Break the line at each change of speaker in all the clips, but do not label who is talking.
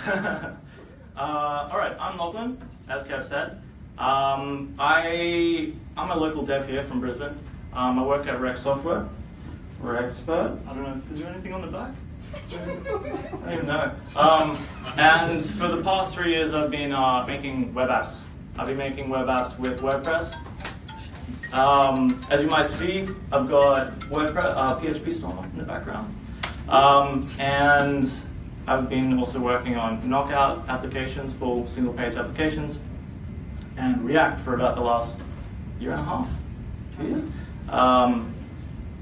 uh, all right, I'm Lachlan, as Kev said. Um, I, I'm a local dev here from Brisbane. Um, I work at Rex Software. We're expert. I don't know, is there anything on the back? I don't even know. Um, and for the past three years, I've been uh, making web apps. I've been making web apps with WordPress. Um, as you might see, I've got WordPress, uh, PHP Storm in the background. Um, and I've been also working on Knockout applications for single page applications and React for about the last year and a half, two years. Um,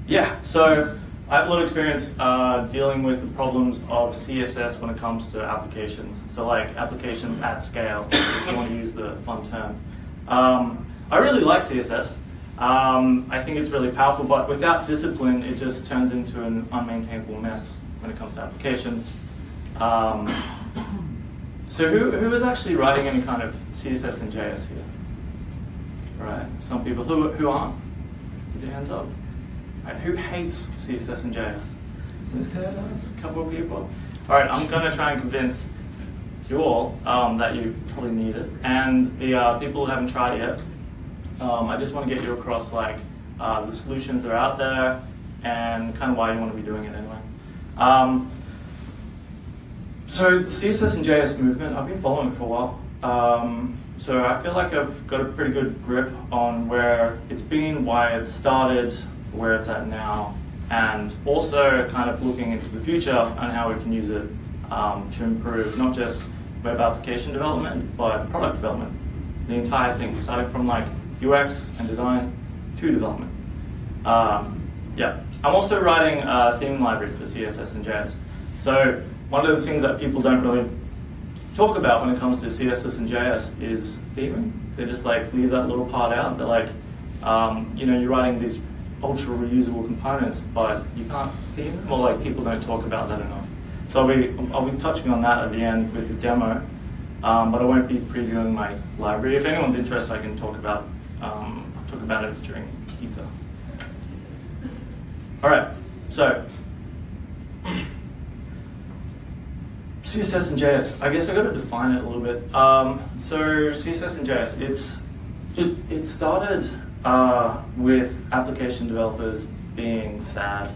yeah, so I have a lot of experience uh, dealing with the problems of CSS when it comes to applications. So like applications at scale, if you want to use the fun term. Um, I really like CSS. Um, I think it's really powerful, but without discipline, it just turns into an unmaintainable mess when it comes to applications. Um, so who, who is actually writing any kind of CSS and JS here? Right, some people. Who, who aren't? Put your hands up. Right, who hates CSS and JS? A couple of people. All right, I'm going to try and convince you all um, that you probably need it. And the uh, people who haven't tried it yet, um, I just want to get you across like uh, the solutions that are out there and kind of why you want to be doing it anyway. Um, so the CSS and JS movement, I've been following for a while. Um, so I feel like I've got a pretty good grip on where it's been, why it started, where it's at now, and also kind of looking into the future and how we can use it um, to improve not just web application development, but product development. The entire thing, starting from like UX and design to development. Um, yeah, I'm also writing a theme library for CSS and JS. So one of the things that people don't really talk about when it comes to CSS and JS is theming. They just like leave that little part out. They're like, um, you know, you're writing these ultra reusable components, but you can't theme them, or like people don't talk about that enough. So I'll be, I'll be touching on that at the end with a demo, um, but I won't be previewing my library. If anyone's interested, I can talk about, um, talk about it during pizza. All right, so CSS and JS. I guess I got to define it a little bit. Um, so CSS and JS, it's it, it started uh, with application developers being sad,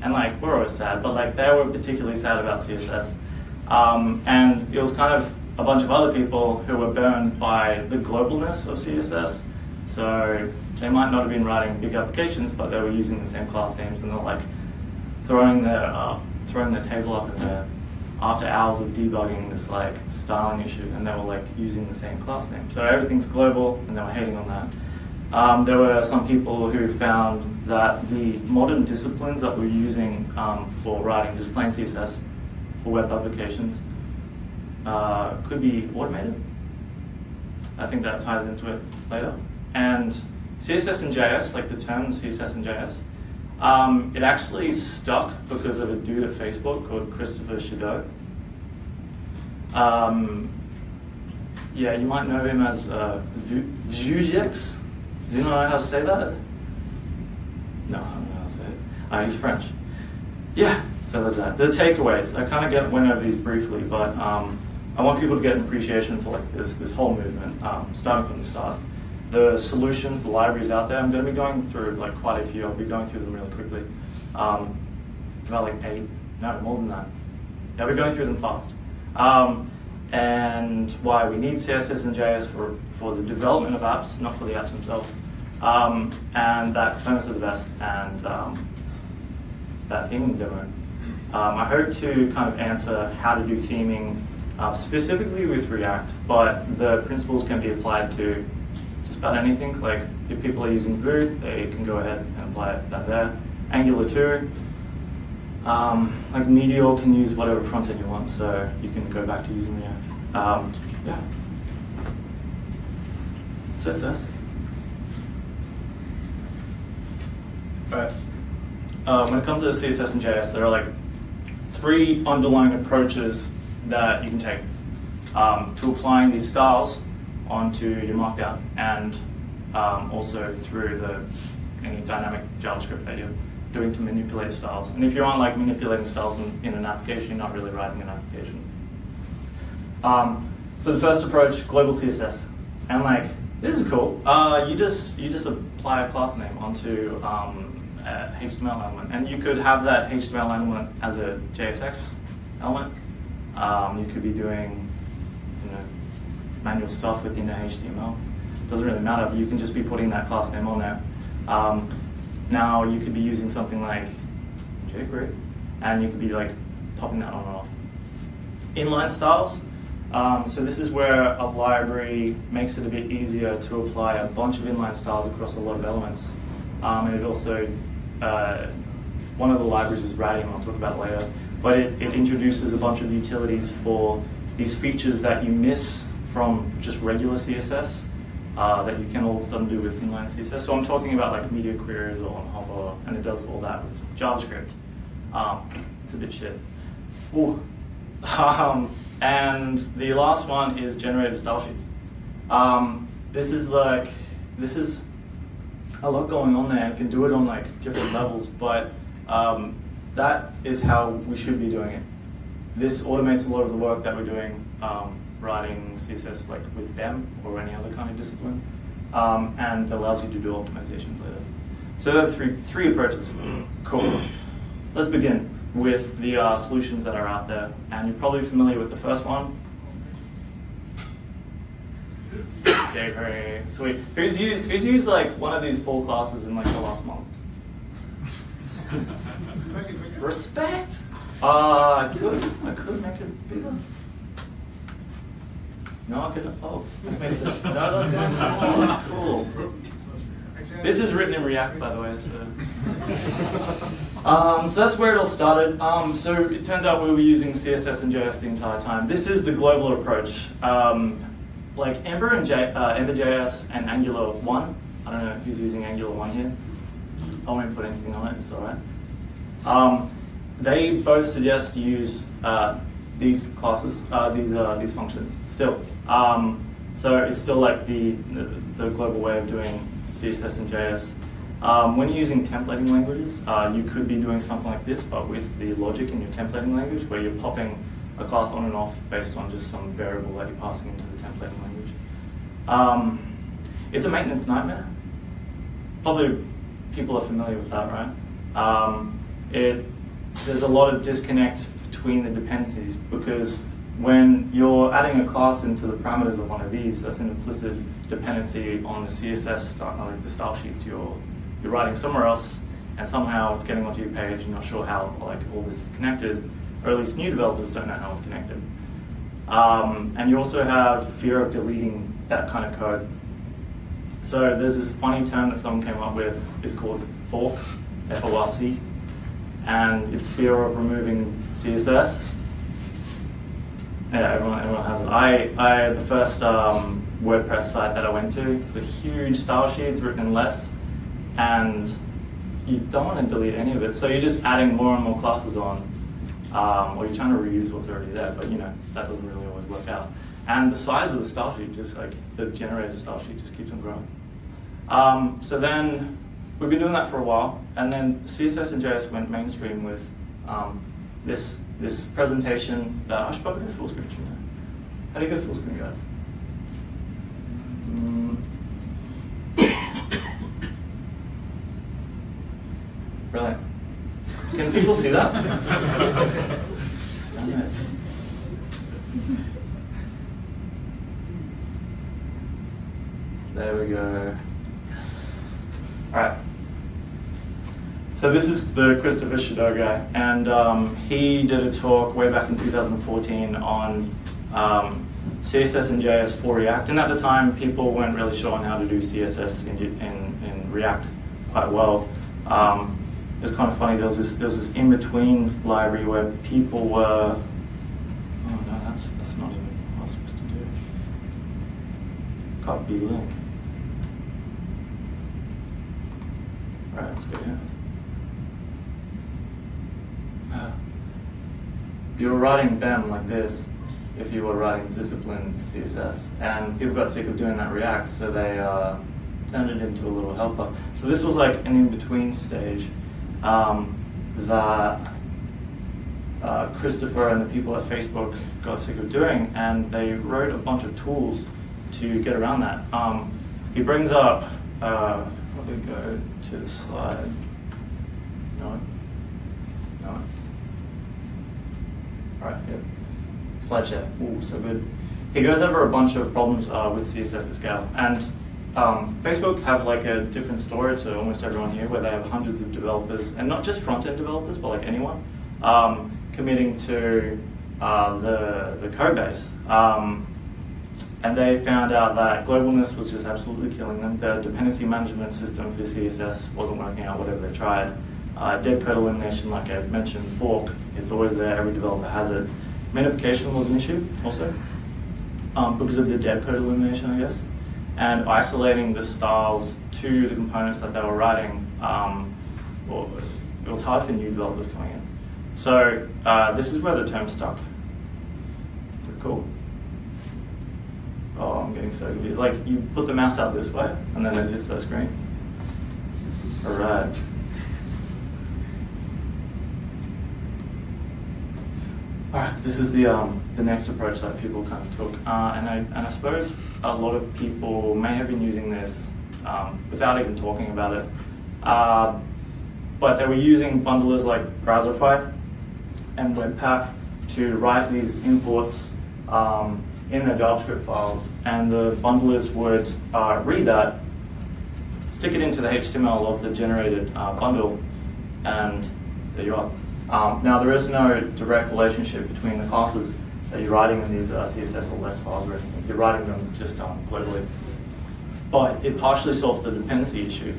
and like we're always sad, but like they were particularly sad about CSS, um, and it was kind of a bunch of other people who were burned by the globalness of CSS. So they might not have been writing big applications, but they were using the same class names, and they're like throwing their uh, throwing their table up in there after hours of debugging this like styling issue, and they were like using the same class name. So everything's global, and they were hating on that. Um, there were some people who found that the modern disciplines that we're using um, for writing just plain CSS for web applications uh, could be automated. I think that ties into it later. And CSS and JS, like the terms CSS and JS, um, it actually stuck because of a dude at Facebook called Christopher Chedeau. Um, yeah, you might know him as uh, Vjeux. Does anyone know how to say that? No, I don't know how to say it. Uh, he's French. Yeah, so there's that. The takeaways. I kind of get went over these briefly, but um, I want people to get an appreciation for like this this whole movement, um, starting from the start the solutions, the libraries out there. I'm going to be going through like quite a few. I'll be going through them really quickly. Um, about like eight, no, more than that. Yeah, we're going through them fast. Um, and why we need CSS and JS for, for the development of apps, not for the apps themselves. Um, and that are the best, and um, that theming demo. Um, I hope to kind of answer how to do theming uh, specifically with React, but the principles can be applied to anything. Like if people are using Vue, they can go ahead and apply that there. Angular 2, um, like Meteor can use whatever front end you want, so you can go back to using React. Um, yeah. So thirsty. Right. Um, when it comes to CSS and JS, there are like three underlying approaches that you can take um, to applying these styles onto your Markdown and um, also through the any dynamic JavaScript that you're doing to manipulate styles. And if you aren't like manipulating styles in, in, an application, you're not really writing an application. Um, so the first approach, global CSS, and like this is cool. Uh, you just you just apply a class name onto um, HTML element, and you could have that HTML element as a JSX element. Um, you could be doing manual stuff within a HTML. Doesn't really matter. You can just be putting that class name on there. Um, now you could be using something like jQuery, and you could be like popping that on and off. Inline styles. Um, so this is where a library makes it a bit easier to apply a bunch of inline styles across a lot of elements. Um, and it also, uh, one of the libraries is Radium, I'll talk about later, but it, it introduces a bunch of utilities for these features that you miss from just regular CSS uh, that you can all of a sudden do with inline CSS. So I'm talking about like media queries or on hover, and it does all that with JavaScript. Um, it's a bit shit. Ooh. Um, and the last one is generated style sheets. Um, this is like, this is a lot going on there. You can do it on like different levels, but um, that is how we should be doing it. This automates a lot of the work that we're doing um, writing CSS like with BEM or any other kind of discipline, um, and allows you to do optimizations later. So there are three, three approaches. Cool. Let's begin with the uh, solutions that are out there. And you're probably familiar with the first one. Okay, Sweet. Who's used, who's used like one of these four classes in like the last month? Respect? Uh, I could, I could make it bigger. No, I couldn't. Oh, this. No, that's going. Cool. This is written in React, by the way. So, um, so that's where it all started. Um, so it turns out we were using CSS and JS the entire time. This is the global approach. Um, like Ember and J, uh, Ember.js and Angular 1. I don't know who's using Angular 1 here. I won't put anything on it, it's all right. Um, they both suggest use uh, these classes, uh, these, uh, these functions still. Um, so it's still like the, the, global way of doing CSS and JS. Um, when you're using templating languages, uh, you could be doing something like this, but with the logic in your templating language, where you're popping a class on and off based on just some variable that you're passing into the templating language. Um, it's a maintenance nightmare. Probably people are familiar with that, right? Um, it, there's a lot of disconnects between the dependencies because when you're adding a class into the parameters of one of these, that's an implicit dependency on the CSS, style, like the style sheets you're, you're writing somewhere else, and somehow it's getting onto your page, and you're not sure how like all this is connected, or at least new developers don't know how it's connected. Um, and you also have fear of deleting that kind of code. So there's this funny term that someone came up with, it's called fork, F-O-R-C, and it's fear of removing CSS. Yeah, everyone, everyone has it. I, I the first um, WordPress site that I went to, it's a huge style sheet, it's written in less, and you don't want to delete any of it. So you're just adding more and more classes on, um, or you're trying to reuse what's already there, but you know, that doesn't really always work out. And the size of the style sheet, just like the generated style sheet, just keeps on growing. Um, so then we've been doing that for a while, and then CSS and JS went mainstream with um, this this presentation that I should probably go full screen. How do you go full screen, guys? Mm. Brilliant. Can people see that? there we go. Yes. All right. So this is the Christopher Chedeau guy, and um, he did a talk way back in 2014 on um, CSS and JS for React. And at the time, people weren't really sure on how to do CSS in, in, in React quite well. Um, it was kind of funny. There was this there was this in between library where people were. Oh no, that's that's not even what I was supposed to do. Copy link. Right, let's go here. You were writing BEM like this if you were writing disciplined CSS. And people got sick of doing that React, so they uh, turned it into a little helper. So this was like an in-between stage um, that uh, Christopher and the people at Facebook got sick of doing, and they wrote a bunch of tools to get around that. Um, he brings up, uh, let me go to the slide. No. All right, yep. SlideShare. Ooh, so good. He goes over a bunch of problems uh, with CSS at scale. And um, Facebook have like a different story to almost everyone here where they have hundreds of developers, and not just front-end developers, but like anyone, um, committing to uh, the, the code base. Um, and they found out that globalness was just absolutely killing them. The dependency management system for CSS wasn't working out, whatever they tried. Uh, dead code elimination, like I mentioned, fork, it's always there, every developer has it. Minification was an issue also, um, because of the dead code elimination, I guess. And isolating the styles to the components that they were writing, um, well, it was hard for new developers coming in. So uh, this is where the term stuck. Pretty cool. Oh, I'm getting so confused. Like, you put the mouse out this way, and then it hits that screen. All right. This is the, um, the next approach that people kind of took. Uh, and, I, and I suppose a lot of people may have been using this um, without even talking about it. Uh, but they were using bundlers like Browserify and Webpack to write these imports um, in their JavaScript files, and the bundlers would uh, read that, stick it into the HTML of the generated uh, bundle, and there you are. Um, now, there is no direct relationship between the classes that you're writing in these uh, CSS or less files or anything. You're writing them just um, globally. But it partially solves the dependency issue.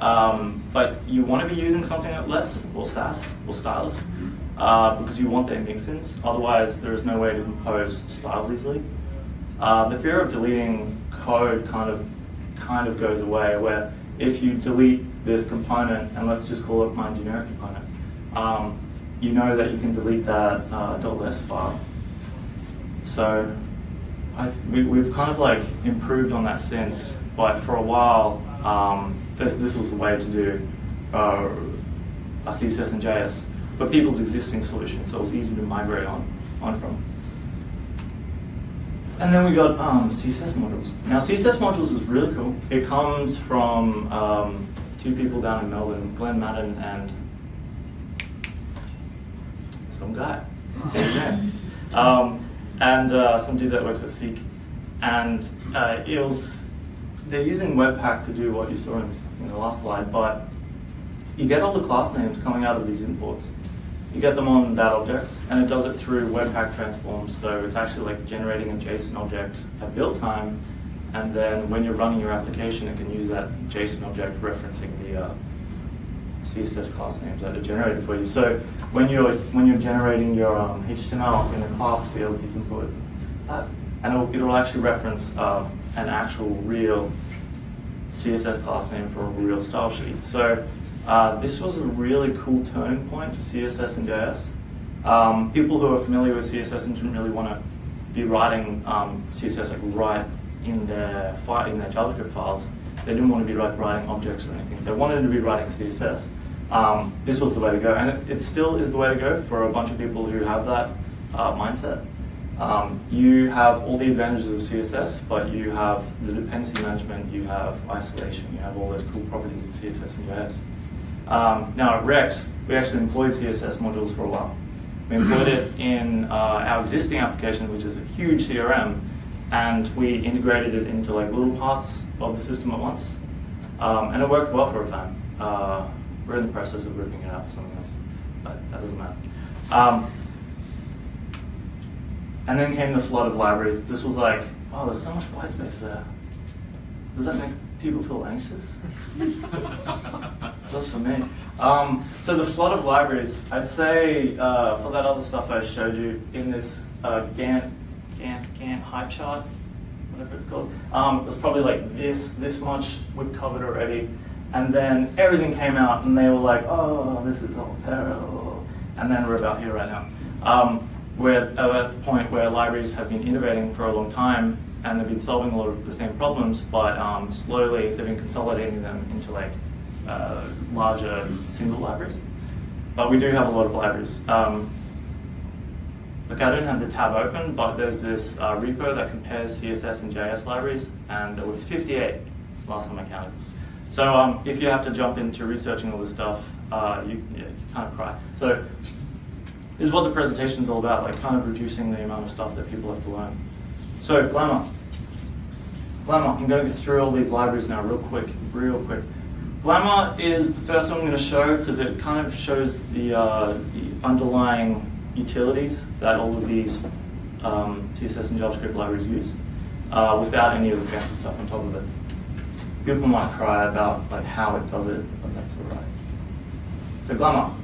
Um, but you want to be using something like less or Sass or stylus uh, because you want their mix-ins. Otherwise, there is no way to compose styles easily. Uh, the fear of deleting code kind of kind of goes away, where if you delete this component, and let's just call it my generic component, um, you know that you can delete that uh, .less file. So we, have kind of like improved on that sense, but for a while, um, this, this was the way to do uh, a CSS and JS for people's existing solutions, so it was easy to migrate on, on from. And then we got um, CSS modules. Now CSS modules is really cool. It comes from um, two people down in Melbourne, Glen Maddern and some guy. um, and uh, some dude that works at Seek. And uh, it was, they're using Webpack to do what you saw in, in the last slide, but you get all the class names coming out of these imports. You get them on that object, and it does it through Webpack transforms. So it's actually like generating a JSON object at build time, and then when you're running your application, it can use that JSON object referencing the uh, CSS class names that are generated for you. So when you're when you're generating your um, HTML in the class field, you can put that, and it'll, it'll actually reference uh, an actual real CSS class name for a real style sheet. So uh, this was a really cool turning point for CSS and JS. Um, people who are familiar with CSS and didn't really want to be writing um, CSS like right in their in their JavaScript files. They didn't want to be like writing objects or anything. They wanted to be writing CSS. Um, this was the way to go, and it, it, still is the way to go for a bunch of people who have that uh, mindset. Um, you have all the advantages of CSS, but you have the dependency management, you have isolation, you have all those cool properties of CSS and JS. Um, now at Rex, we actually employed CSS modules for a while. We employed it in uh, our existing application, which is a huge CRM, and we integrated it into like little parts of the system at once. Um, and it worked well for a time. Uh, we're in the process of ripping it out for something else, but that doesn't matter. Um, and then came the flood of libraries. This was like, oh, there's so much white space there. Does that make people feel anxious? Just for me. Um, so the flood of libraries, I'd say uh, for that other stuff I showed you in this uh, Gantt, Gantt, Gantt hype chart, whatever it's called, um, it was probably like this, this much we've covered already. And then everything came out and they were like, oh, this is all terrible. And then we're about here right now. Um, we're at the point where libraries have been innovating for a long time and they've been solving a lot of the same problems, but um, slowly they've been consolidating them into like uh, larger single libraries. But we do have a lot of libraries. Um, I don't have the tab open, but there's this uh, repo that compares CSS and JS libraries, and there were 58 last time I counted. So um, if you have to jump into researching all this stuff, uh, you, yeah, you kind of cry. So this is what the presentation is all about, like kind of reducing the amount of stuff that people have to learn. So Glamor. Glamor, I'm going to go through all these libraries now real quick, real quick. Glamor is the first one I'm going to show because it kind of shows the, uh, the underlying utilities that all of these um, CSS and JavaScript libraries use uh, without any of the fancy stuff on top of it. People might cry about like how it does it, but that's all right. So Glamor.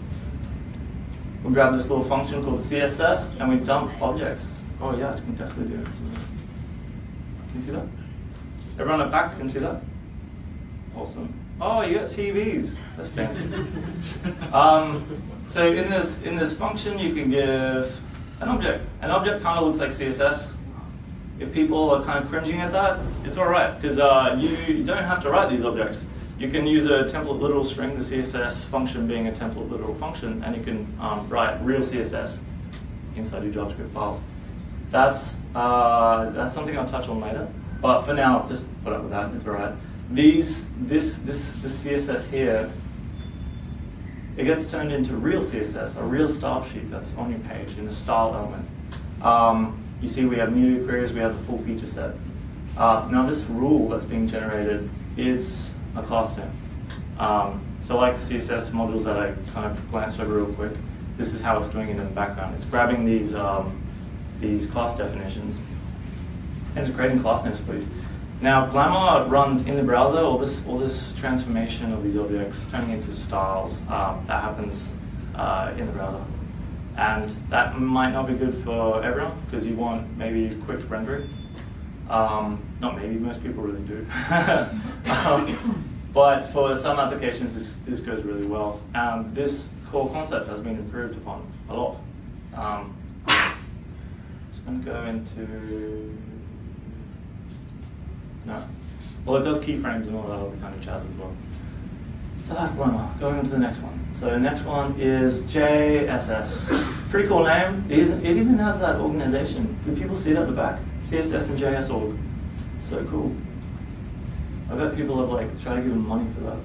We'll grab this little function called CSS and we dump objects. Oh yeah, I can definitely do it. Can you see that? Everyone at back can see that? Awesome. Oh, you got TVs. That's fancy. um, so in this in this function, you can give an object. An object kind of looks like CSS. If people are kind of cringing at that, it's all right because uh, you don't have to write these objects. You can use a template literal string, the CSS function being a template literal function, and you can um, write real CSS inside your JavaScript files. That's uh, that's something I'll touch on later. But for now, just put up with that. It's all right these, this, this, this CSS here, it gets turned into real CSS, a real style sheet that's on your page in the style element. Um, you see we have media queries, we have the full feature set. Uh, now this rule that's being generated is a class name. Um, so like CSS modules that I kind of glanced over real quick, this is how it's doing it in the background. It's grabbing these, um, these class definitions and it's creating class names for you. Now, Glamor runs in the browser, all this, all this transformation of these objects turning into styles, um, that happens uh, in the browser. And that might not be good for everyone, because you want maybe quick rendering. Um, not maybe, most people really do. um, but for some applications, this, this goes really well. And this core concept has been improved upon a lot. Um, just going to go into no. Well, it does keyframes and all that other kind of jazz as well. So that's Glamor. Going on to the next one. So the next one is JSS. Pretty cool name. It, is, it even has that organization. Do people see it at the back? CSS and JS org. So cool. I bet people have like tried to give them money for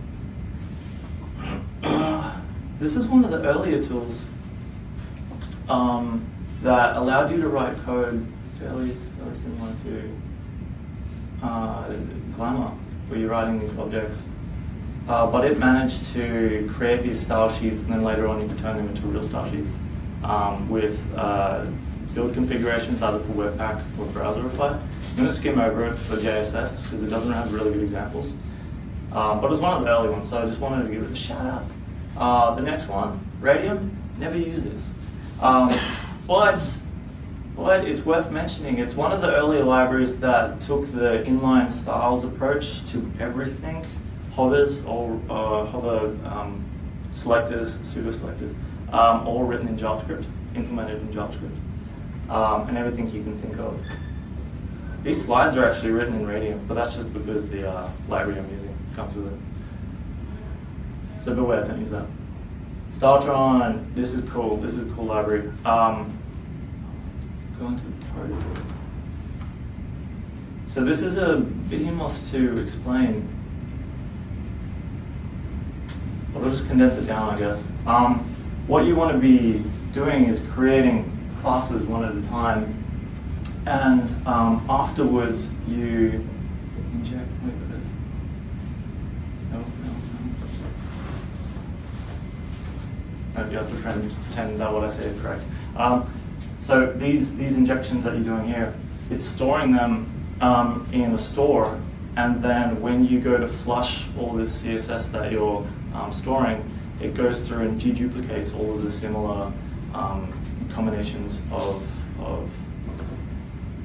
that. this is one of the earlier tools um, that allowed you to write code fairly, fairly similar to uh, Glamor, where you're writing these objects. Uh, but it managed to create these style sheets, and then later on you could turn them into real style sheets um, with uh, build configurations either for Webpack or Browserify. I'm going to skim over it for JSS because it doesn't have really good examples. Um, but it was one of the early ones, so I just wanted to give it a shout out. Uh, the next one, Radium, never use this. Um, but it's worth mentioning, it's one of the earlier libraries that took the inline styles approach to everything. Hovers or uh, hover um, selectors, pseudo selectors, um, all written in JavaScript, implemented in JavaScript, um, and everything you can think of. These slides are actually written in Radium, but that's just because the uh, library I'm using comes with it. So beware, don't use that. Styletron, this is cool. This is a cool library. Um, the code. So this is a behemoth to explain. Well, I'll just condense it down, I guess. Um, what you want to be doing is creating classes one at a time, and um, afterwards you inject. Wait, no, no, no. You have to pretend that what I say is correct. Um, so these, these injections that you're doing here, it's storing them um, in a store, and then when you go to flush all this CSS that you're um, storing, it goes through and deduplicates all of the similar um, combinations of, of,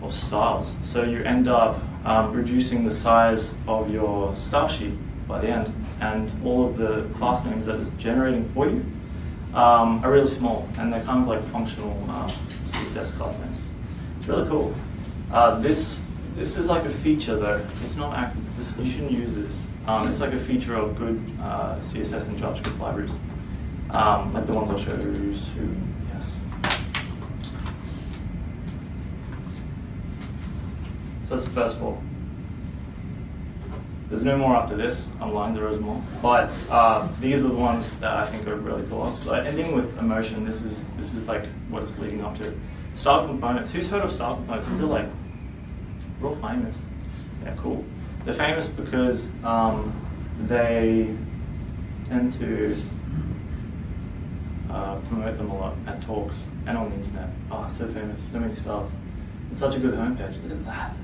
of, styles. So you end up um, reducing the size of your style sheet by the end, and all of the class names that it's generating for you um, are really small, and they're kind of like functional um, CSS class names. It's really cool. Uh, this this is like a feature though. It's not act. This, you shouldn't use this. Um, it's like a feature of good uh, CSS and JavaScript libraries, um, like the ones I'll show you soon. Yes. So that's the first four. There's no more after this. I'm lying, there is more. But uh, these are the ones that I think are really cool. So ending with emotion, this is this is like what it's leading up to. Styled components. Who's heard of styled components? These are like real famous. Yeah, cool. They're famous because um, they tend to uh, promote them a lot at talks and on the internet. Oh, so famous, so many stars. It's such a good homepage. Look at that.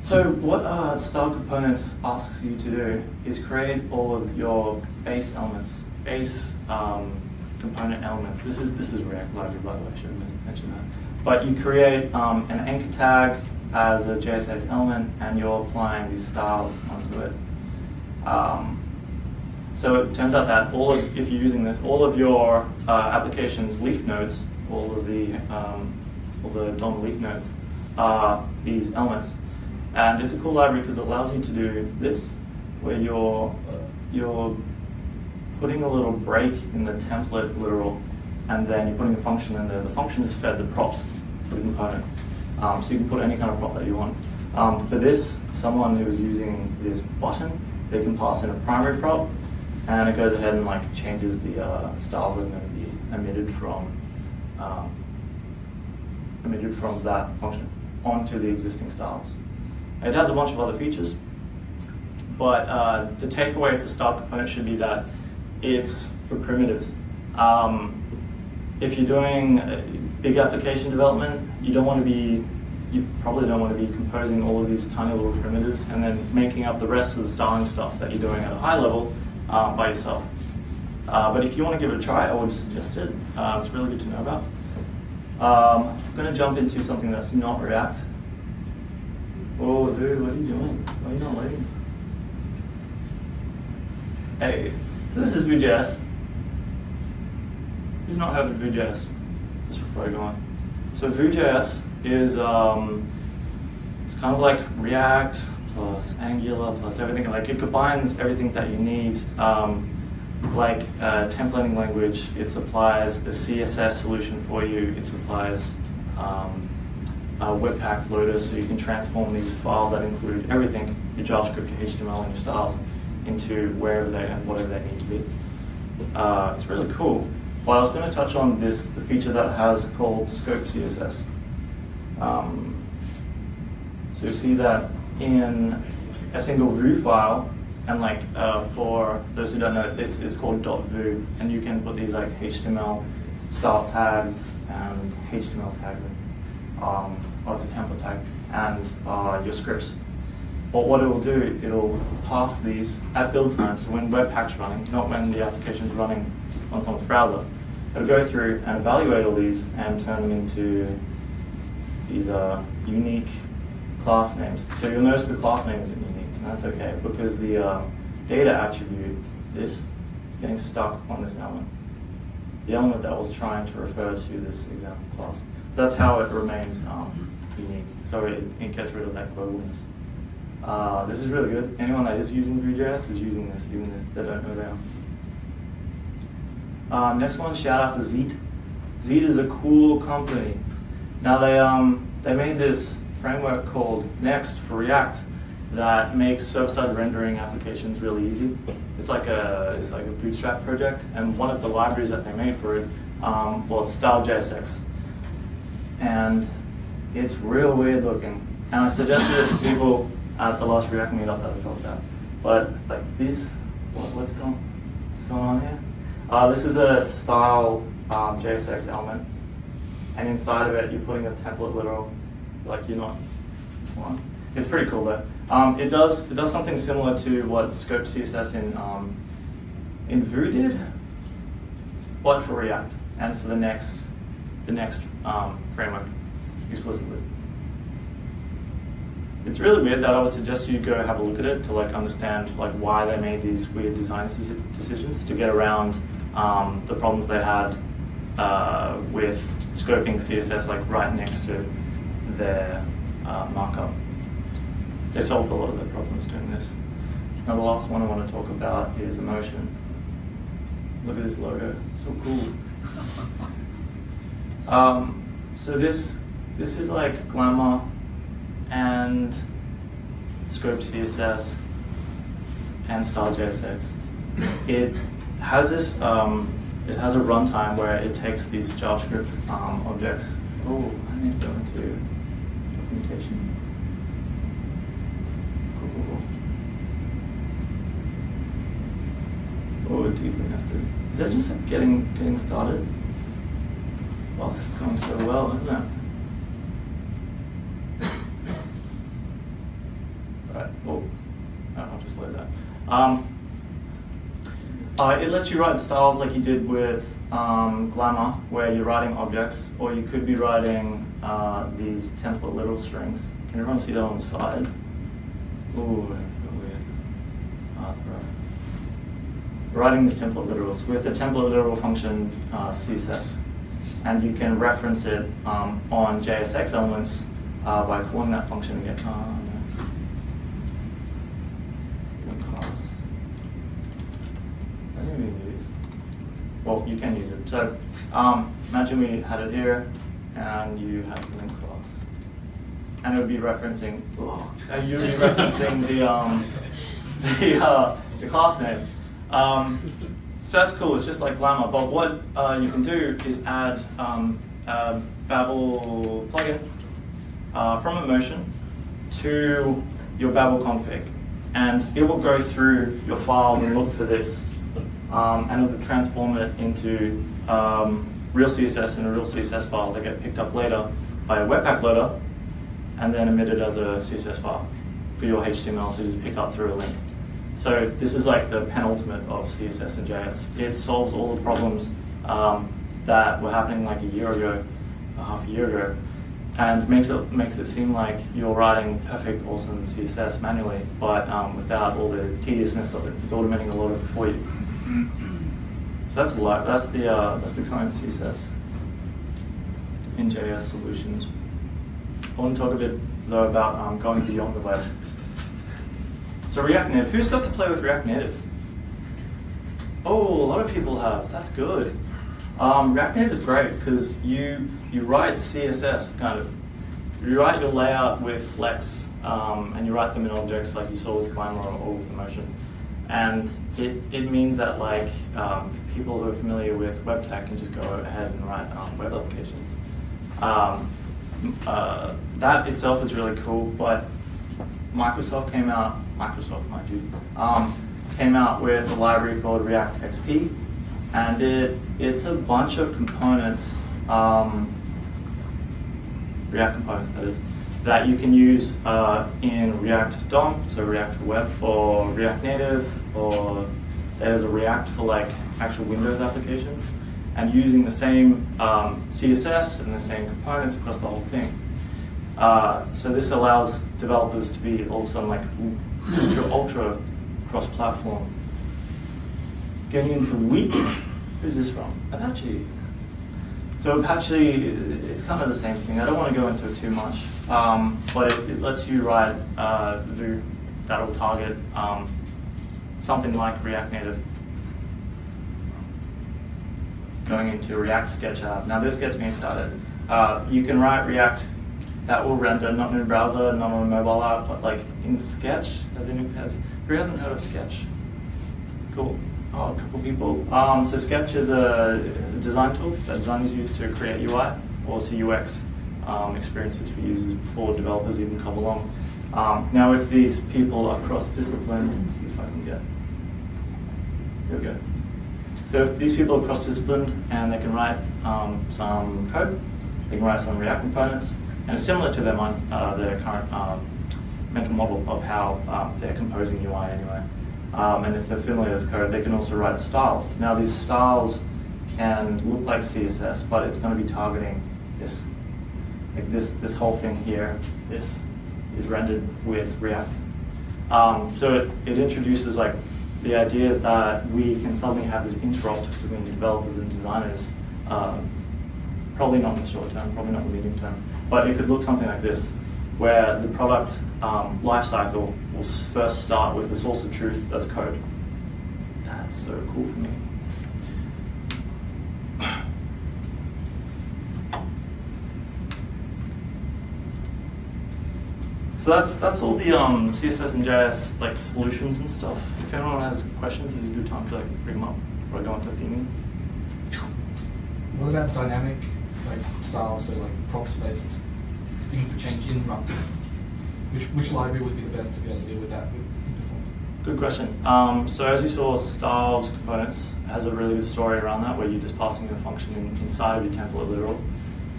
So what uh, styled components asks you to do is create all of your base elements, base um, component elements. This is this is React library, by the way. I should have mentioned that. But you create um, an anchor tag as a JSX element, and you're applying these styles onto it. Um, so it turns out that all of, if you're using this, all of your uh, application's leaf nodes, all of the um, all the DOM leaf nodes, are these elements. And it's a cool library because it allows you to do this, where you're, you're putting a little break in the template literal, and then you're putting a function in there. The function is fed the props for the component. Um, so you can put any kind of prop that you want. Um, for this, someone who's using this button, they can pass in a primary prop, and it goes ahead and like changes the uh, styles that are going to be emitted from um, emitted from that function onto the existing styles. It has a bunch of other features, but uh, the takeaway for styled component should be that it's for primitives. Um, if you're doing big application development, you don't want to be, you probably don't want to be composing all of these tiny little primitives and then making up the rest of the styling stuff that you're doing at a high level uh, by yourself. Uh, but if you want to give it a try, I would suggest it. Uh, it's really good to know about. Um, I'm going to jump into something that's not React. Oh, dude, what are you doing? Why are you not waiting? Hey, this is Vue.js. Who's not heard of Vue.js? Just before I go on. So Vue.js is um, it's kind of like React plus Angular plus everything. Like it combines everything that you need. Um, like a templating language, it supplies the CSS solution for you. It supplies um, a Webpack loader so you can transform these files that include everything, your JavaScript, your HTML, and your styles, into wherever they and whatever they need to be. Uh, it's really cool. But I was going to touch on this, the feature that has called Scoped CSS. Um, so you see that in a single Vue file, and like uh, for those who don't know, it's, it's called .vue, and you can put these like HTML style tags and HTML tags um, or it's a template tag, and uh, your scripts. But what it will do, it'll pass these at build time, so when Webpack's running, not when the application's running on someone's browser, it'll go through and evaluate all these and turn them into these uh, unique class names. So you'll notice the class name isn't unique, and that's okay, because the uh, data attribute, this, is getting stuck on this element. The element that was trying to refer to this example class. So that's how it remains um, unique. So it, it, gets rid of that globalness. Uh, this is really good. Anyone that is using Vue.js is using this, even if they don't know they. Uh, next one, shout out to Zeit. Zeit is a cool company. Now they um, they made this framework called Next for React that makes server-side rendering applications really easy. It's like a it's like a bootstrap project, and one of the libraries that they made for it um, was Style.jsx and it's real weird looking. And I suggested it to people at the last React meetup that I talked about. But like this, what, what's going, what's going on here? Uh, this is a style um, JSX element, and inside of it you're putting a template literal, like you're not. It's pretty cool though. Um, it does it does something similar to what Scoped CSS in um, in Vue did, but for React and for the next the next um, framework explicitly. It's really weird that I would suggest you go have a look at it to like understand like why they made these weird design decisions to get around um, the problems they had uh, with scoping CSS like right next to their uh, markup. They solved a lot of their problems doing this. Now the last one I want to talk about is emotion. Look at this logo, so cool. Um, so this this is like glamor and Scoped CSS and Style JSX. It has this, um, it has a runtime where it takes these JavaScript um, objects. Oh, I need to go into documentation. Cool. Oh, deeply nested. Is that just getting getting started? Well, this is going so well, isn't it? Right. Oh, no, I'll just load that. Um, uh, it lets you write styles like you did with um, Glamor, where you're writing objects, or you could be writing uh, these template literal strings. Can everyone see that on the side? Ooh, weird. Ah, right. Writing these template literals with the template literal function uh, CSS, and you can reference it um, on JSX elements uh, by calling that function again. Uh, no. Class. I didn't even use. Well, you can use it. So um, imagine we had it here, and you had the link class, and it would be referencing. Oh, and you would be referencing the um, the uh, the class name. Um, so that's cool. It's just like Glamor. But what uh, you can do is add um, a Babel plugin uh, from Emotion to your Babel config, and it will go through your files and look for this, um, and it will transform it into um, real CSS and a real CSS file that get picked up later by a Webpack loader, and then emitted as a CSS file for your HTML to just pick up through a link. So this is like the penultimate of CSS and JS. It solves all the problems um, that were happening like a year ago, a half a year ago, and makes it makes it seem like you're writing perfect, awesome CSS manually, but um, without all the tediousness of it. It's automating a lot of it for you. So that's a lot. That's the uh, that's the current CSS in JS solutions. I want to talk a bit though about um, going beyond the web. So React Native. Who's got to play with React Native? Oh, a lot of people have. That's good. Um, React Native is great because you you write CSS kind of. You write your layout with Flex, um, and you write them in objects like you saw with Glamor or with Emotion. And it, it means that like um, people who are familiar with web tech can just go ahead and write um, web applications. Um, uh, that itself is really cool, but Microsoft came out, Microsoft, mind you, um, came out with a library called React XP, and it it's a bunch of components, um, React components that is, that you can use uh, in React DOM, so React for Web, or React Native, or there's a React for like actual Windows applications, and using the same um, CSS and the same components across the whole thing. Uh, so this allows developers to be all of a sudden like ultra, ultra cross-platform. Getting into Weex, who's this from? Apache. So Apache, it's kind of the same thing. I don't want to go into it too much, um, but it, it, lets you write uh, Vue that will target um, something like React Native. Going into React Sketch app. Now this gets me excited. Uh, you can write React that will render not in a browser, not on a mobile app, but like in Sketch. As in, has who hasn't heard of Sketch? Cool. Oh, a couple people. Um, so Sketch is a design tool that designers use to create UI or to UX um, experiences for users before developers even come along. Um, now, if these people are cross-disciplined, see if I can get. Here we go. So if these people are cross-disciplined and they can write um, some code, they can write some React components, and it's similar to their, minds, uh, their current um, mental model of how um, they're composing UI anyway. Um, and if they're familiar with code, they can also write styles. Now these styles can look like CSS, but it's going to be targeting this, like this, this whole thing here. This is rendered with React. Um, so it, it introduces like the idea that we can suddenly have this interrupt between developers and designers. Um, probably not in the short term, probably not in the medium term, but it could look something like this, where the product um, lifecycle will first start with the source of truth that's code. That's so cool for me. So that's that's all the um, CSS and JS like solutions and stuff. If anyone has questions, this is a good time to like bring them up before I go into theming.
What about dynamic like styles, so like props based things that change in Runtime? Which which library would be the best to be able to deal with that with?
Good question. Um, so as you saw, styled components has a really good story around that, where you're just passing a function in, inside of your template literal.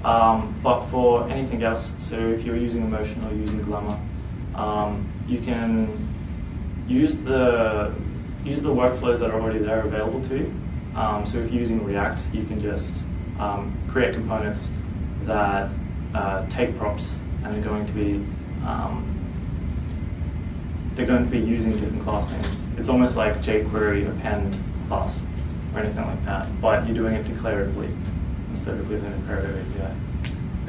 Um, but for anything else, so if you're using Emotion or using Glamor, um, you can use the use the workflows that are already there available to you. Um, so if you're using React, you can just um, create components that uh, take props and they're going to be um, they're going to be using different class names. It's almost like jQuery append class or anything like that, but you're doing it declaratively instead of with an imperative API.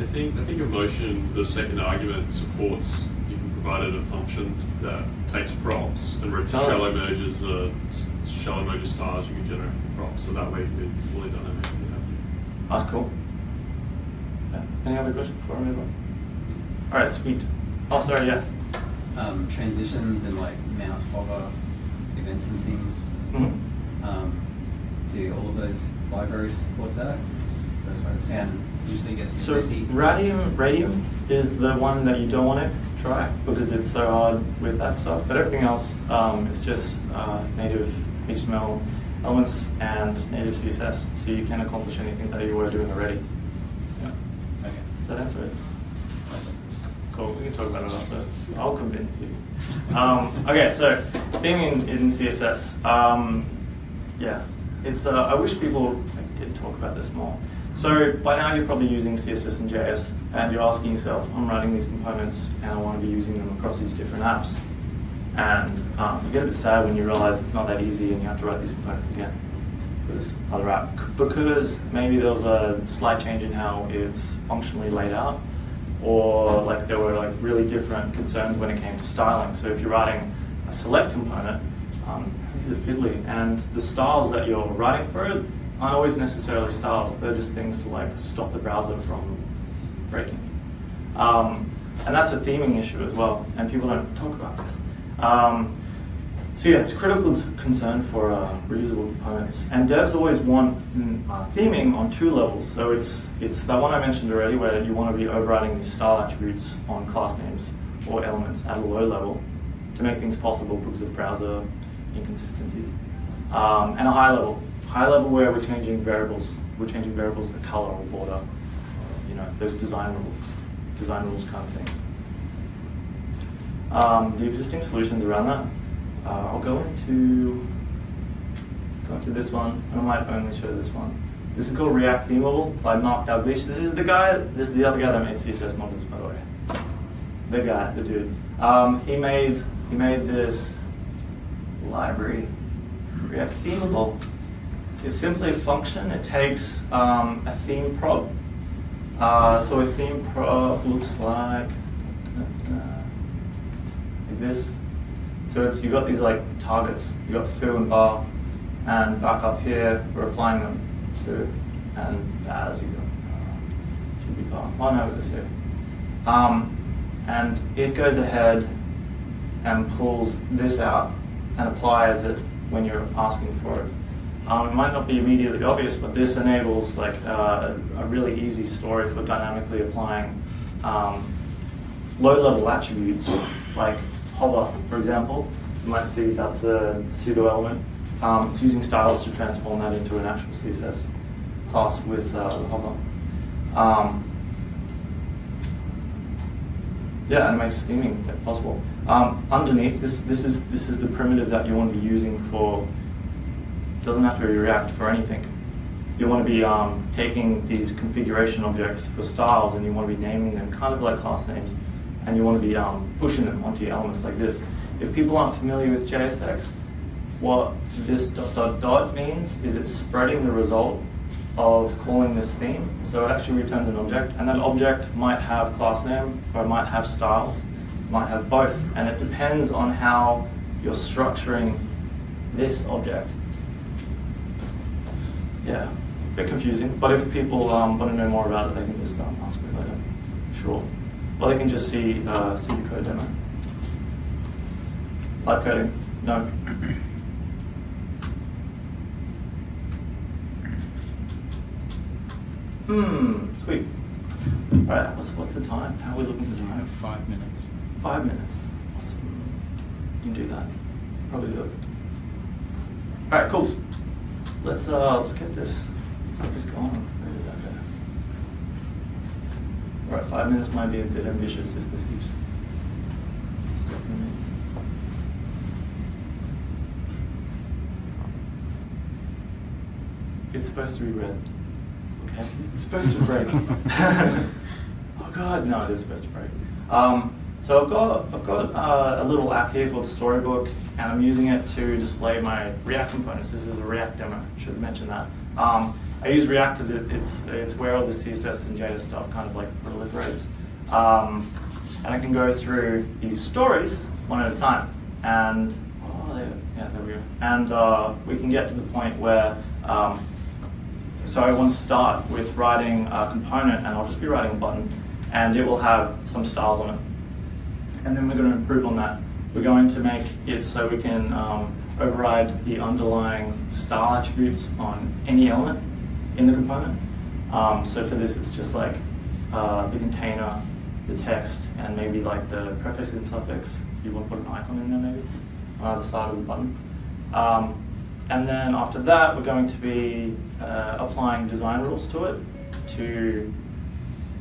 I think I think Emotion, the second argument supports you can provide it a function that takes props and re-
Does.
shell emojis, uh, s- shell emoji styles. You can generate props, so that way you can be fully dynamic. if you have to.
That's cool. Yeah. Any other questions before I move on? All right, sweet. Oh, sorry, yes.
um, transitions and like mouse hover events and things.
Mhm.
Um, do all of those libraries support that? 'Cause That's what I found usually gets
So. Radium, Radium is the one that you don't want to try because it's so hard with that stuff. But everything else um, is just uh, native HTML elements and native CSS, so you can accomplish anything that you were doing already. Yeah.
Okay.
Does that answer it?
Awesome.
Cool. We can talk about it after. I'll convince you. Um, okay, so theming in CSS. Um, yeah, it's. Uh, I wish people like, did talk about this more. So by now you're probably using CSS and JS, and you're asking yourself, I'm writing these components, and I want to be using them across these different apps. And um, you get a bit sad when you realize it's not that easy, and you have to write these components again for this other app because maybe there was a slight change in how it's functionally laid out or like there were like really different concerns when it came to styling. So if you're writing a select component, um, these are fiddly, and the styles that you're writing for it aren't always necessarily styles. They're just things to like stop the browser from breaking. Um, and that's a theming issue as well, and people don't talk about this. Um, so yeah, it's a critical concern for uh, reusable components. And devs always want mm, uh, theming on two levels. So it's it's that one I mentioned already, where you want to be overriding these style attributes on class names or elements at a low level to make things possible because of browser inconsistencies. Um, and a high level, high level where we're changing variables. We're changing variables, the color or border, you know, those design rules, design rules kind of thing. Um, the existing solutions around that, uh, I'll go into go into this one, and I might only show this one. This is called React Themeable by Mark Dalgleish. This is the guy. This is the other guy that made CSS modules, by the way. The guy, the dude. Um, he made he made this library, React Themeable. It's simply a function. It takes um, a theme prop. Uh, so a theme prop looks like like this. So it's you've got these like targets. You've got foo and bar, and back up here we're applying them to and as you go. Uh, should be bar. Oh no, this here. Um, and it goes ahead and pulls this out and applies it when you're asking for it. Um, it might not be immediately obvious, but this enables like uh, a really easy story for dynamically applying um, low-level attributes like hover, for example. You might see that's a pseudo element. Um, it's using styles to transform that into an actual CSS class with uh, hover. Um, yeah, and makes theming possible. Um, underneath this, this is this is the primitive that you want to be using for. Doesn't have to be React for anything. You want to be um, taking these configuration objects for styles, and you want to be naming them kind of like class names, and you want to be um, pushing them onto your elements like this. If people aren't familiar with JSX, what this dot dot dot means is it's spreading the result of calling this theme. So it actually returns an object, and that object might have class name or it might have styles, might have both, and it depends on how you're structuring this object. Yeah, a bit confusing, but if people um, want to know more about it, they can just um, ask me later. Sure. or they can just see uh, see the code demo. Live coding, no. Hmm, sweet. All right, what's, what's the time? How are we looking for time?
have five minutes.
Five minutes. Awesome. You can do that. Probably do it. All right, cool. Let's uh, let's get this this going. Where that go? All right, five minutes might be a bit ambitious if this keeps stopping me. It's supposed to be red. Okay, it's supposed to break. oh God, no, it is supposed to break. Um, so I've got I've got uh, a little app here called Storybook, and I'm using it to display my React components. This is a React demo. Should mention that. Um, I use React because it, it's it's where all the CSS and JS stuff kind of like proliferates, um, and I can go through these stories one at a time. And oh, there, yeah, there we go. And uh, we can get to the point where um, so I want to start with writing a component, and I'll just be writing a button, and it will have some styles on it. And then we're going to improve on that. We're going to make it so we can um, override the underlying style attributes on any element in the component. Um, so for this, it's just like uh, the container, the text, and maybe like the prefix and suffix. So you want to put an icon in there maybe on either side of the button. Um, and then after that, we're going to be uh, applying design rules to it to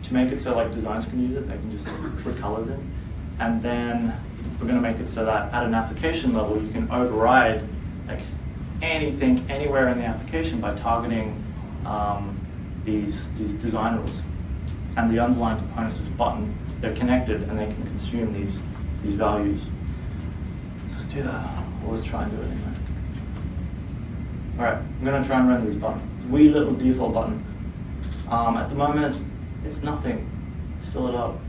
to make it so like designers can use it. They can just put colors in, and then we're going to make it so that at an application level, you can override like anything anywhere in the application by targeting um, these these design rules. And the underlying components, this button, they're connected and they can consume these these values. Let's do that. Let's try and do it anyway. All right, I'm gonna try and run this button. It's a wee little default button. Um, at the moment, it's nothing. Let's fill it up.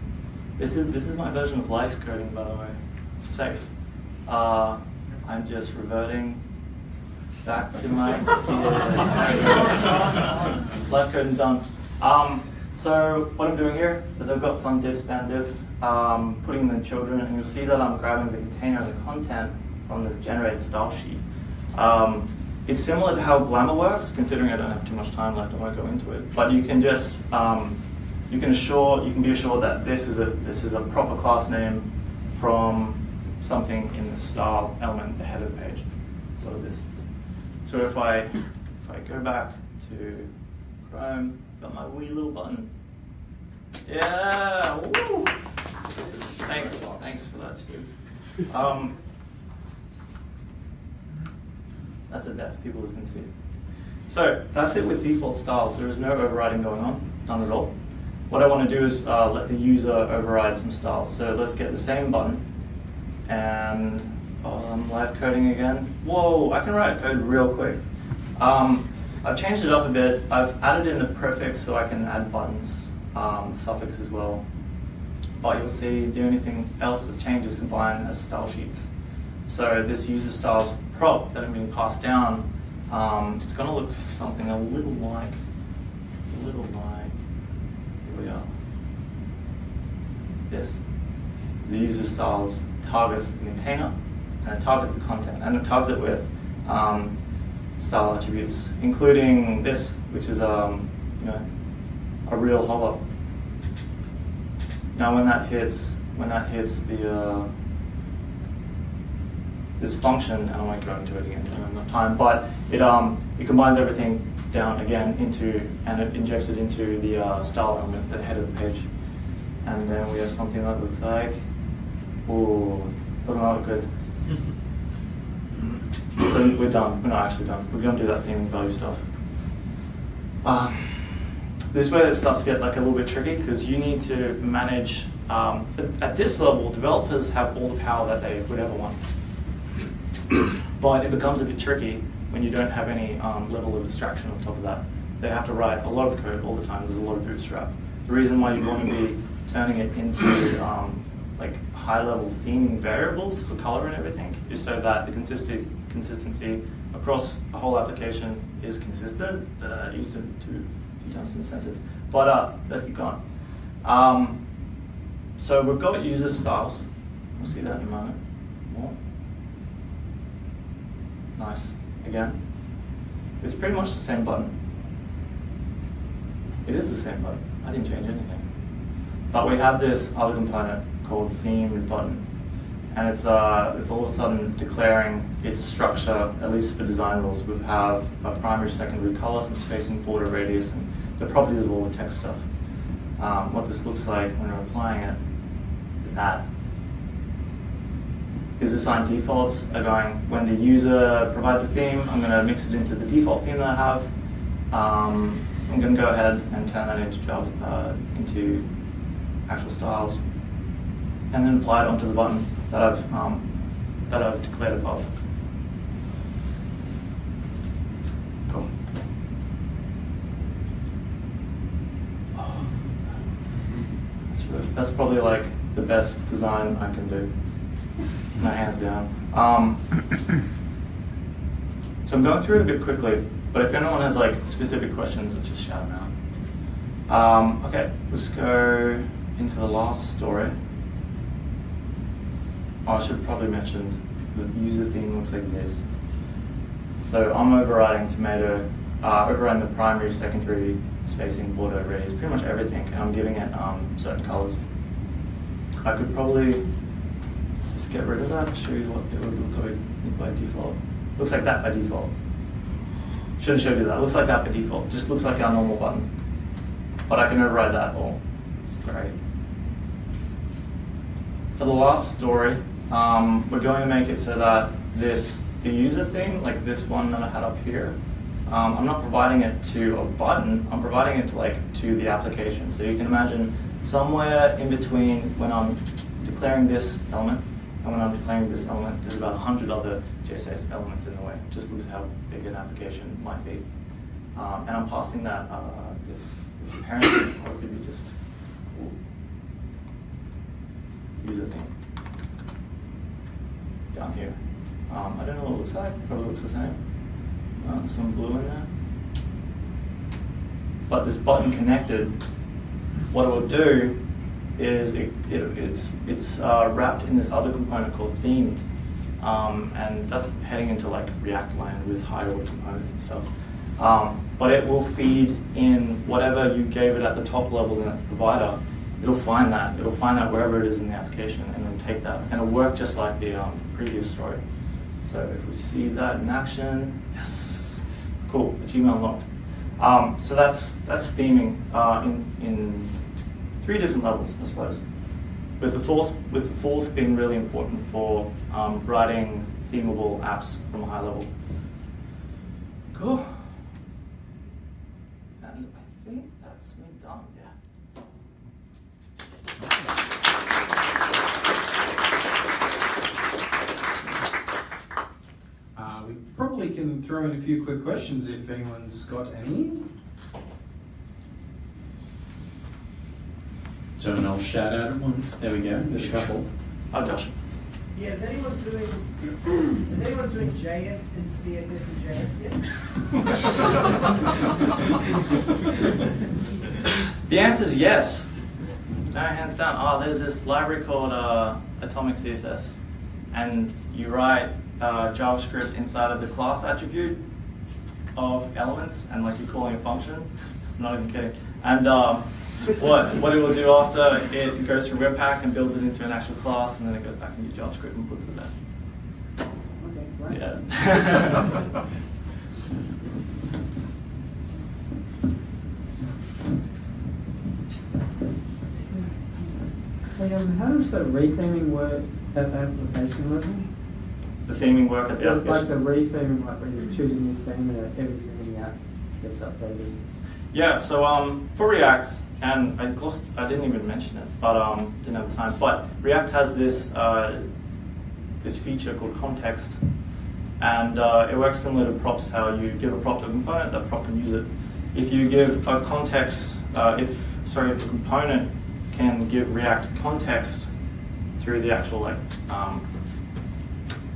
This is this is my version of life coding, by the way. It's safe. Uh, I'm just reverting back to my life coding done. Um, so what I'm doing here is I've got some div span div, um, putting in the children, and you'll see that I'm grabbing the container and the content from this generated style sheet. Um, it's similar to how Glamor works, considering I don't have too much time left, I won't go into it. But you can just um, you can assure you can be assured that this is a this is a proper class name from something in the style element, the header page. So this. So if I if I go back to Chrome, got my wee little button. Yeah, woo! Thanks, thanks for that, cheers. Um, that's a depth, people can see. So that's it with default styles. There is no overriding going on, none at all. What I want to do is uh, let the user override some styles. So let's get the same button and um, live coding again. Whoa, I can write code real quick. Um, I've changed it up a bit. I've added in the prefix so I can add buttons, um, suffix as well. But you'll see the only thing else that's changed is combine as style sheets. So this user styles prop that I'm being passed down, um, it's going to look something a little like, a little like, we are. This. The user styles targets the container and it targets the content and it targets it with um, style attributes, including this, which is um, you know, a real hover. Now when that hits, when that hits the uh, this function, and I won't go into it again, I don't have enough time, but it um it combines everything down again into and it injects it into the uh, style element, the head of the page, and then we have something that looks like, ooh, doesn't that look good? So we're done. We're not actually done. We're going to do that theming value stuff. Um, this is where it starts to get like a little bit tricky because you need to manage. Um, at this level, developers have all the power that they would ever want, but it becomes a bit tricky when you don't have any um, level of abstraction on top of that. They have to write a lot of code all the time. There's a lot of bootstrap. The reason why you want to be turning it into um, like high-level theming variables for color and everything is so that the consistent consistency across a whole application is consistent. Uh, used to two, two times in the sentence, but uh, let's keep going. Um, so we've got user styles. We'll see that in a moment. More. Nice. Again. It's pretty much the same button. It is the same button. I didn't change anything. But we have this other component called themed button. And it's, uh, it's all of a sudden declaring its structure, at least for design rules. We have a primary, secondary color, some spacing, border, radius, and the properties of all the text stuff. Um, what this looks like when we're applying it is that is assigned defaults are going, when the user provides a theme, I'm going to mix it into the default theme that I have. Um, I'm going to go ahead and turn that into Java, uh, into actual styles, and then apply it onto the button that I've um, that I've declared above. Cool. That's, really, that's probably like the best design I can do. My hands down. Um, so I'm going through it a bit quickly, but if anyone has like specific questions, let's just shout them out. Um, okay, we'll go into the last story. Oh, I should probably mention the user theme looks like this. So I'm overriding tomato, uh, overriding the primary, secondary, spacing, border, radius, pretty much everything, and I'm giving it um, certain colors. I could probably get rid of that show you what would look like by default. Looks like that by default. Should have showed you that. Looks like that by default. Just looks like our normal button. But I can override that all. It's great. For the last story, um, we're going to make it so that this, the user thing, like this one that I had up here, um, I'm not providing it to a button, I'm providing it to like to the application. So you can imagine somewhere in between when I'm declaring this element and when I'm declaring this element, there's about 100 other JSX elements in the way, just because how big an application might be. Um, and I'm passing that uh, this, this parent, or it could be just user thing down here. Um, I don't know what it looks like, probably looks the same. Uh, some blue in there. But this button connected, what it will do is it, it, it's, it's uh, wrapped in this other component called themed. Um, and that's heading into like React land with higher order components and stuff. Um, but it will feed in whatever you gave it at the top level in that provider. It'll find that. It'll find that wherever it is in the application and then take that. And it'll work just like the um, previous story. So if we see that in action, yes, cool, achievement unlocked. Um, so that's that's theming uh, in in three different levels, I suppose. With the fourth, with the fourth being really important for um, writing themable apps from a high level. Cool. And I think that's me done. Yeah.
Uh, we probably can throw in a few quick questions if anyone's got any. So, and I'll shout out at once. There we go. There's a couple.
Hi, Josh.
Yeah, is anyone doing is anyone doing JS and CSS and JS yet?
The answer is yes. No, hands down. Oh, there's this library called uh, Atomic CSS, and you write uh, JavaScript inside of the class attribute of elements, and like you're calling a function. I'm not even kidding. And um, what what it will do after it goes through Webpack and builds it into an actual class, and then it goes back into JavaScript and puts it there.
Okay, great.
Yeah.
Hey, um, how does the retheming work at the application level?
the theming work at the
Like
application.
the retheming, like when you choose a new theme and everything in the app gets updated.
Yeah, so um, for React, and I I didn't even mention it, but um, didn't have the time. But React has this uh, this feature called context, and uh, it works similar to props. How you give a prop to a component, that prop can use it. If you give a context, uh, if sorry, if a component can give React context through the actual like um,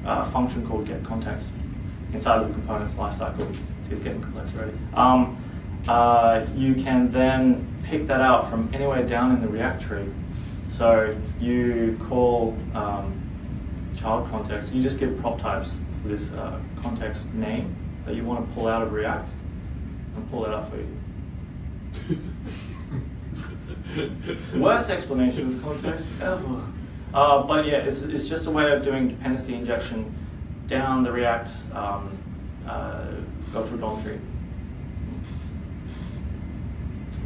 uh, function called get context inside of the component's lifecycle. See, it's getting complex already. Um, uh, you can then pick that out from anywhere down in the React tree So you call um, child context, you just give prop types for this uh, context name that you want to pull out of React and pull it up for you. Worst explanation of context ever. Uh, but yeah, it's, it's just a way of doing dependency injection down the React um, uh, virtual DOM tree. Yes.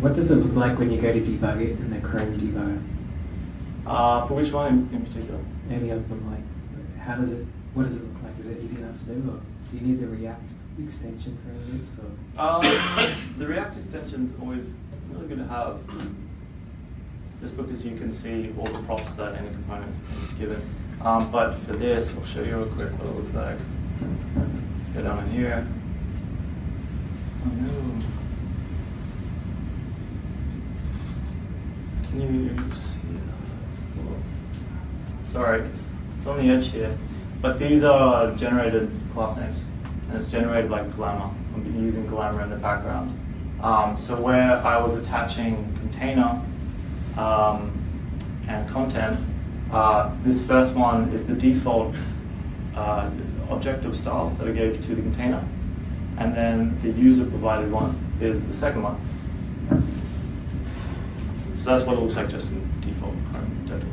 What does it look like when you go to debug it in the Chrome debugger?
Uh, for which one in, in particular?
Any of them, like, how does it, what does it look like? Is it easy enough to do, or do you need the React extension for this, or?
Um, the React extension is always really good to have, just because you can see all the props that any component's been given. Um, but for this, I'll show you real quick what it looks like. Let's go down in here. Can you see? Sorry, it's, it's on the edge here. But these are generated class names, and it's generated by Glamor. I'm using Glamor in the background. Um, so where I was attaching container um, and content, uh, this first one is the default uh, objective styles that I gave to the container, and then the user provided one is the second one. So that's what it looks like just in default DevTools.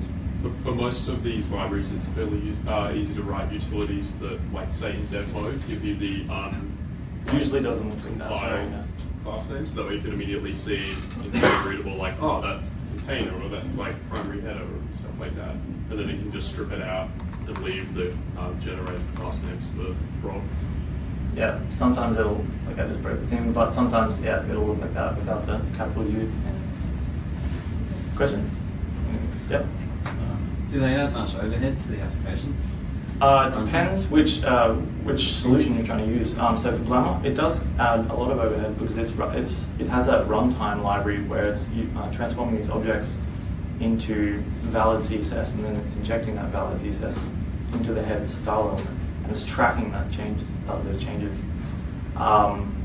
For, for most of these libraries, it's fairly uh, easy to write utilities that, like, say in dev mode, give you the um,
Usually doesn't look like that, no.
class names, that way you can immediately see in very readable, like, oh, that's container, or that's like primary header, or stuff like that. And then it can just strip it out and leave the um, generated class names for Rob.
Yeah, sometimes it'll, like I just broke the thing, but sometimes, yeah, it'll look like that without the capital U. Questions? Yep.
Do they add much overhead to the application?
Uh, it depends which uh, which solution you're trying to use. Um, so for Glamor, it does add a lot of overhead because it's it's it has that runtime library where it's uh, transforming these objects into valid CSS and then it's injecting that valid CSS into the head style element and it's tracking that change uh, those changes. Um,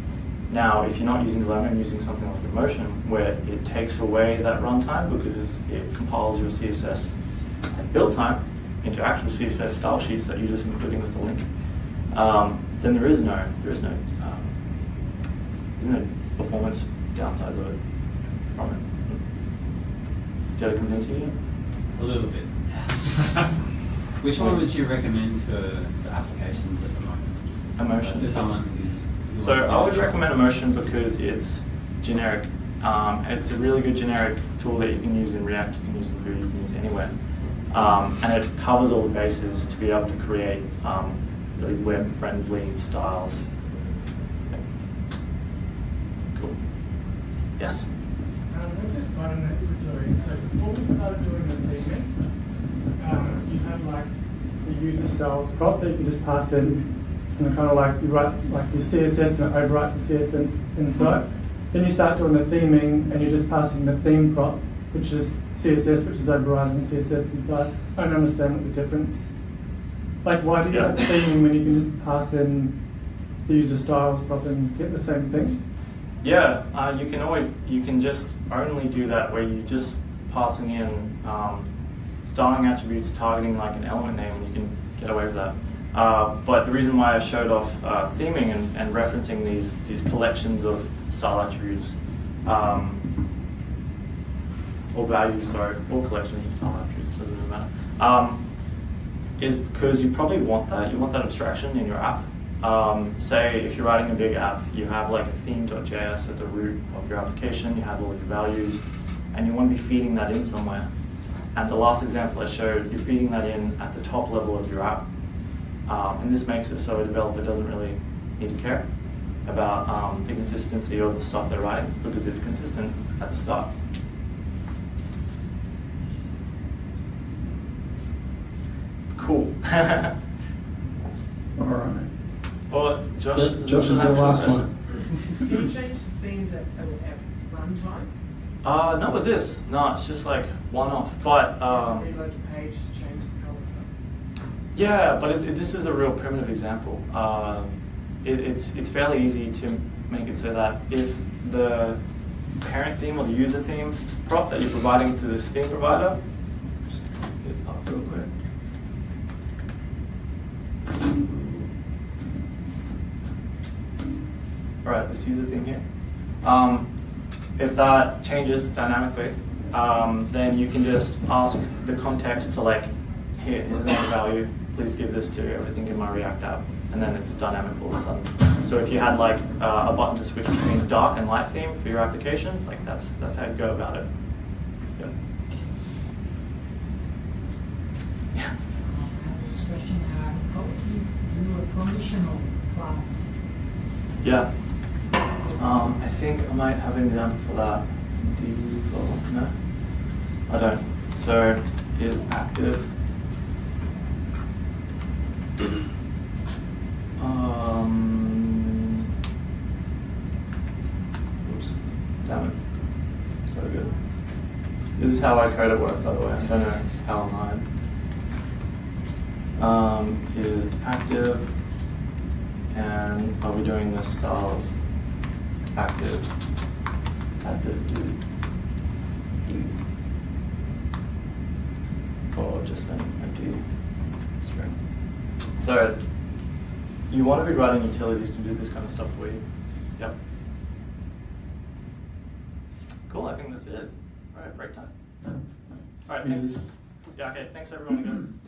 now, if you're not using Glamor and using something like Emotion, where it takes away that runtime because it compiles your CSS at build time into actual CSS style sheets that you're just including with the link, um, then there is no there is no um, there's no performance downsides of it from it. Did I convince you? yet?
A little bit. Which one would you recommend for, for applications at the moment?
Emotion.
For someone who's. who
So
wants to
I would
get a
recommend. Emotion because it's generic. Um, it's a really good generic tool that you can use in React, you can use in Vue, you can use anywhere. Um, and it covers all the bases to be able to create um, really web-friendly styles. Cool. Yes?
Um, with this button that you were doing, so before we started doing the theming, um, you had like the user styles prop that you can just pass in, and kind of like you write like your CSS and it overwrites the CSS inside. Then you start doing the theming and you're just passing the theme prop, which is CSS, which is overriding the CSS inside. I don't understand what the difference. Like, why do you have
Yeah.
theming when you can just pass in the user styles prop and get the same thing?
Yeah, uh, you can always, you can just only do that where you're just passing in um, styling attributes targeting like an element name, and you can get away with that. Uh, but the reason why I showed off uh, theming and, and referencing these, these collections of style attributes, um, or values, sorry, or collections of style attributes, doesn't really matter, um, is because you probably want that, you want that abstraction in your app. Um, say if you're writing a big app, you have like a theme.js at the root of your application, you have all your values, and you want to be feeding that in somewhere. And the last example I showed, you're feeding that in at the top level of your app. Um, and this makes it so a developer doesn't really need to care about um, the consistency of the stuff they're writing because it's consistent at the start. Cool.
All right.
well, Josh, is
Josh is the last
question?
one.
Can you change the themes at, at, at runtime?
Uh, not with this. No, it's just like one off. But um,
Reload the page to change the
yeah, but it, it, this is a real primitive example. Um, it, it's it's fairly easy to make it so that if the parent theme or the user theme prop that you're providing to this theme provider. Just it up real quick. All right, this user theme here. Um, if that changes dynamically, um, then you can just ask the context to like, here, here's another value, please give this to everything in my React app, and then it's dynamic all of a sudden. So if you had like uh, a button to switch between dark and light theme for your application, like that's that's how you go about it. Yep. Yeah.
This question, uh, how do you do a conditional class?
Yeah. Um, I think I might have an example for that. No? I don't. So is active. Um, oops, damn it. So good. This is how I code at work, by the way. I don't know how online. Um, is active and I'll be doing the styles active active do do or just an empty string. So you want to be writing utilities to do this kind of stuff for you. Yep. Cool, I think that's it. All right, break time. All right, thanks. Yeah, okay, thanks everyone again.